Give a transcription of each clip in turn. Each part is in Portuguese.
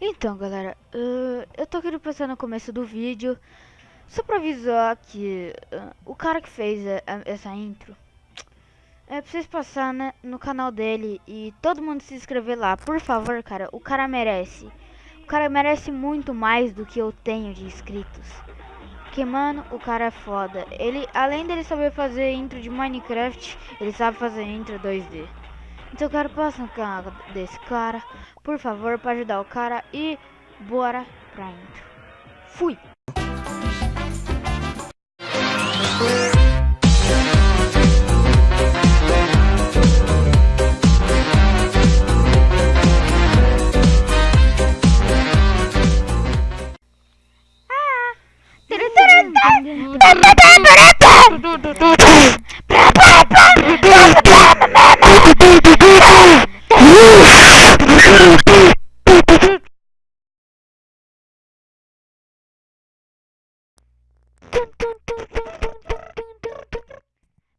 Então, galera, uh, eu tô querendo passar no começo do vídeo só pra avisar que uh, o cara que fez a, a, essa intro é pra vocês passar né, no canal dele e todo mundo se inscrever lá, por favor, cara. O cara merece. O cara merece muito mais do que eu tenho de inscritos. Porque, mano, o cara é foda. Ele, além dele saber fazer intro de Minecraft, ele sabe fazer intro 2D. Então eu quero passar no canal desse cara, por favor, para ajudar o cara e bora pra intro. Fui!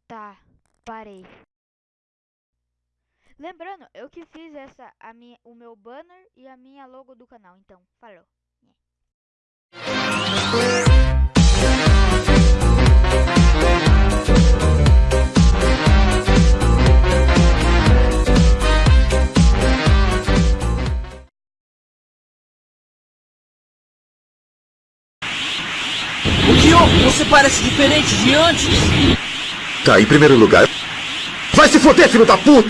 Tá, parei. Lembrando, eu que fiz essa, a minha, o meu banner e a minha logo do canal, então, falou. Você parece diferente de antes. Tá, em primeiro lugar. Vai se foder, filho da puta!